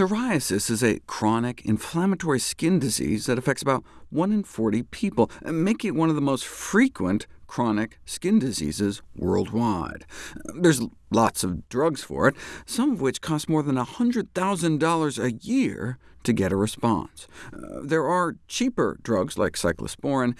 Psoriasis is a chronic inflammatory skin disease that affects about 1 in 40 people, making it one of the most frequent chronic skin diseases worldwide. There's lots of drugs for it, some of which cost more than $100,000 a year to get a response. Uh, there are cheaper drugs like cyclosporin,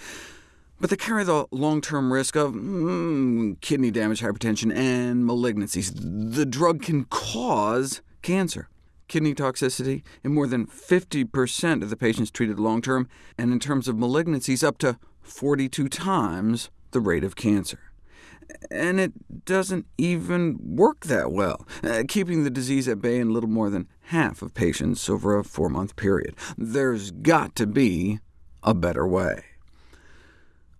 but they carry the long-term risk of mm, kidney damage, hypertension, and malignancies. The drug can cause cancer kidney toxicity in more than 50% of the patients treated long-term, and in terms of malignancies, up to 42 times the rate of cancer. And it doesn't even work that well, uh, keeping the disease at bay in little more than half of patients over a four-month period. There's got to be a better way.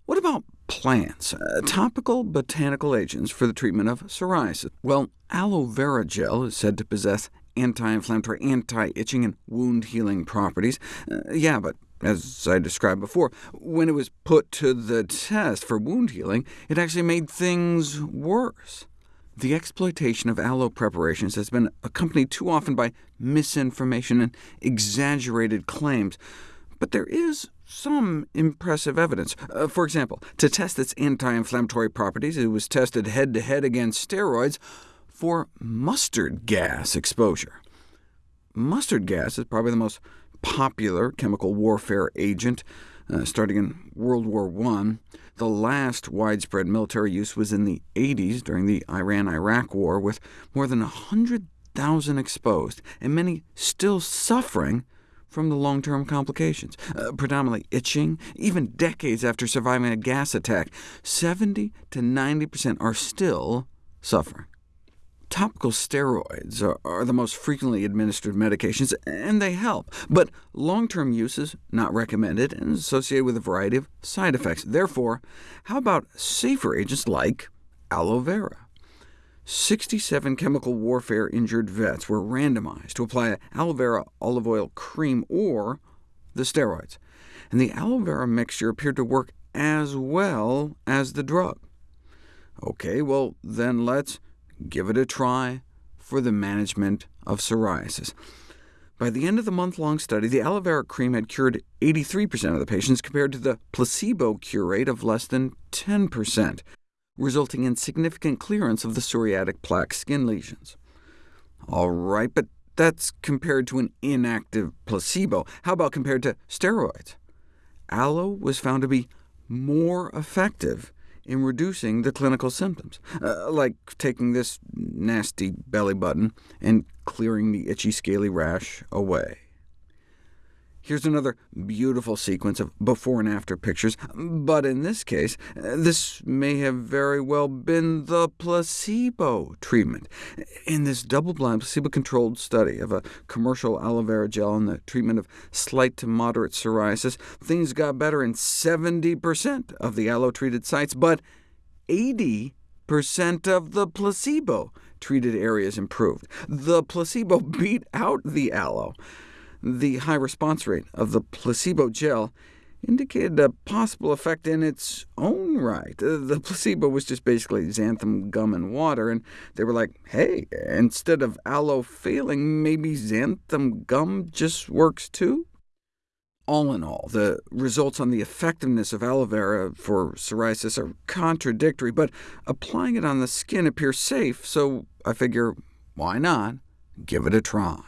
What about plants, uh, topical botanical agents for the treatment of psoriasis? Well, aloe vera gel is said to possess anti-inflammatory, anti-itching, and wound-healing properties. Uh, yeah, but as I described before, when it was put to the test for wound healing, it actually made things worse. The exploitation of aloe preparations has been accompanied too often by misinformation and exaggerated claims, but there is some impressive evidence. Uh, for example, to test its anti-inflammatory properties, it was tested head-to-head -head against steroids, for mustard gas exposure. Mustard gas is probably the most popular chemical warfare agent, uh, starting in World War I. The last widespread military use was in the 80s during the Iran-Iraq War, with more than 100,000 exposed, and many still suffering from the long-term complications, uh, predominantly itching, even decades after surviving a gas attack. 70 to 90% are still suffering. Topical steroids are, the most frequently administered medications, and they help, but long-term use is not recommended and is associated with a variety of side effects. Therefore, how about safer agents like aloe vera? 67 chemical warfare injured vets were randomized to apply aloe vera olive oil cream or the steroids, and the aloe vera mixture appeared to work as well as the drug. OK, well then let's give it a try for the management of psoriasis. By the end of the month-long study, the aloe vera cream had cured 83% of the patients, compared to the placebo cure rate of less than 10%, resulting in significant clearance of the psoriatic plaque skin lesions. All right, but that's compared to an inactive placebo. How about compared to steroids? Aloe was found to be more effective in reducing the clinical symptoms, uh, like taking this nasty belly button and clearing the itchy, scaly rash away. Here's another beautiful sequence of before and after pictures, but in this case, this may have very well been the placebo treatment. In this double-blind, placebo-controlled study of a commercial aloe vera gel in the treatment of slight to moderate psoriasis, things got better in 70% of the aloe-treated sites, but 80% of the placebo-treated areas improved. The placebo beat out the aloe. The high response rate of the placebo gel indicated a possible effect in its own right. Uh, the placebo was just basically xanthan gum and water, and they were like, hey, instead of aloe failing, maybe xanthan gum just works too? All in all, the results on the effectiveness of aloe vera for psoriasis are contradictory, but applying it on the skin appears safe, so I figure, why not give it a try.